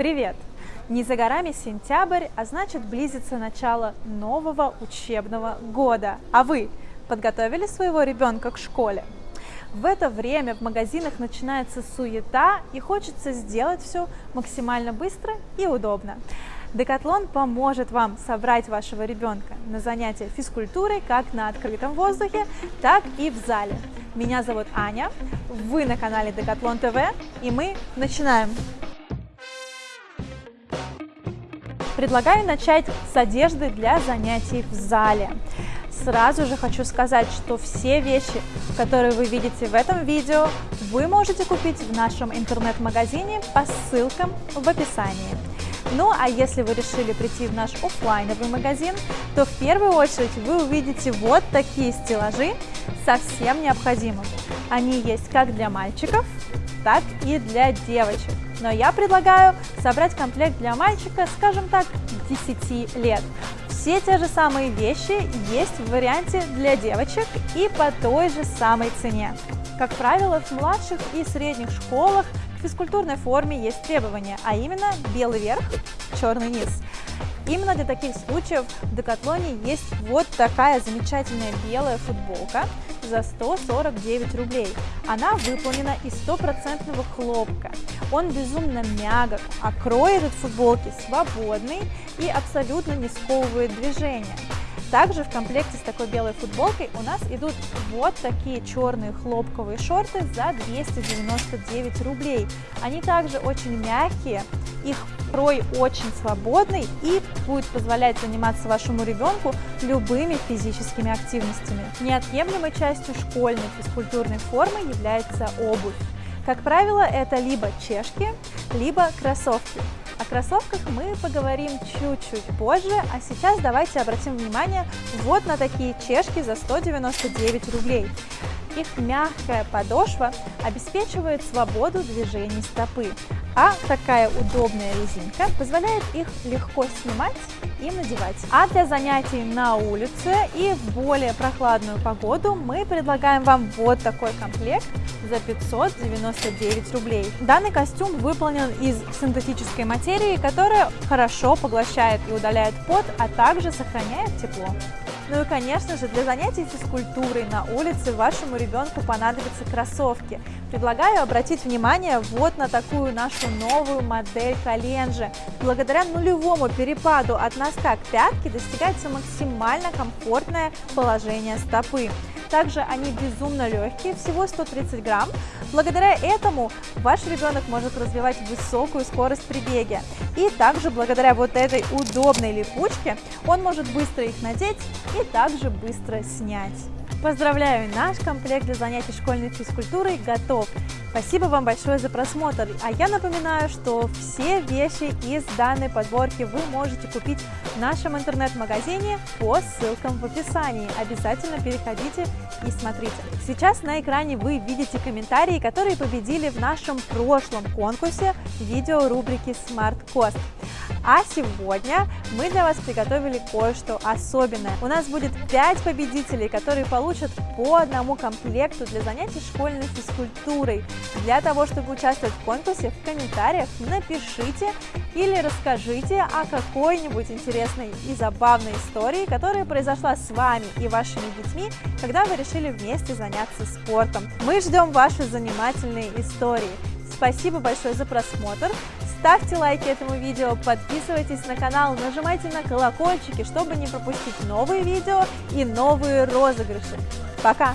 Привет! Не за горами сентябрь, а значит близится начало нового учебного года. А вы подготовили своего ребенка к школе? В это время в магазинах начинается суета и хочется сделать все максимально быстро и удобно. Декатлон поможет вам собрать вашего ребенка на занятия физкультурой как на открытом воздухе, так и в зале. Меня зовут Аня, вы на канале Декатлон ТВ, и мы начинаем! Предлагаю начать с одежды для занятий в зале. Сразу же хочу сказать, что все вещи, которые вы видите в этом видео, вы можете купить в нашем интернет-магазине по ссылкам в описании. Ну а если вы решили прийти в наш офлайновый магазин, то в первую очередь вы увидите вот такие стеллажи со всем необходимым. Они есть как для мальчиков, так и для девочек. Но я предлагаю собрать комплект для мальчика, скажем так, 10 лет. Все те же самые вещи есть в варианте для девочек и по той же самой цене. Как правило, в младших и средних школах к физкультурной форме есть требования, а именно белый верх, черный низ. Именно для таких случаев в Декатлоне есть вот такая замечательная белая футболка за 149 рублей. Она выполнена из стопроцентного хлопка. Он безумно мягок, а крой этой футболки свободный и абсолютно не сковывает движение. Также в комплекте с такой белой футболкой у нас идут вот такие черные хлопковые шорты за 299 рублей. Они также очень мягкие, их крой очень свободный и будет позволять заниматься вашему ребенку любыми физическими активностями. Неотъемлемой частью школьной физкультурной формы является обувь. Как правило, это либо чешки, либо кроссовки. О кроссовках мы поговорим чуть-чуть позже, а сейчас давайте обратим внимание вот на такие чешки за 199 рублей. Их мягкая подошва обеспечивает свободу движений стопы, а такая удобная резинка позволяет их легко снимать и надевать. А для занятий на улице и в более прохладную погоду мы предлагаем вам вот такой комплект за 599 рублей. Данный костюм выполнен из синтетической материи, которая хорошо поглощает и удаляет пот, а также сохраняет тепло. Ну и, конечно же, для занятий физкультурой на улице вашему ребенку понадобятся кроссовки. Предлагаю обратить внимание вот на такую нашу новую модель коленжи. Благодаря нулевому перепаду от носка к пятке достигается максимально комфортное положение стопы. Также они безумно легкие, всего 130 грамм. Благодаря этому ваш ребенок может развивать высокую скорость при беге. И также благодаря вот этой удобной липучке он может быстро их надеть и также быстро снять. Поздравляю, наш комплект для занятий школьной физкультурой готов. Спасибо вам большое за просмотр. А я напоминаю, что все вещи из данной подборки вы можете купить в нашем интернет-магазине по ссылкам в описании. Обязательно переходите и смотрите. Сейчас на экране вы видите комментарии, которые победили в нашем прошлом конкурсе видео рубрики Smart Cost. А сегодня мы для вас приготовили кое-что особенное. У нас будет 5 победителей, которые получат по одному комплекту для занятий школьной физкультурой. Для того, чтобы участвовать в конкурсе, в комментариях напишите или расскажите о какой-нибудь интересной и забавной истории, которая произошла с вами и вашими детьми, когда вы решили вместе заняться спортом. Мы ждем ваши занимательные истории. Спасибо большое за просмотр. Ставьте лайки этому видео, подписывайтесь на канал, нажимайте на колокольчики, чтобы не пропустить новые видео и новые розыгрыши. Пока!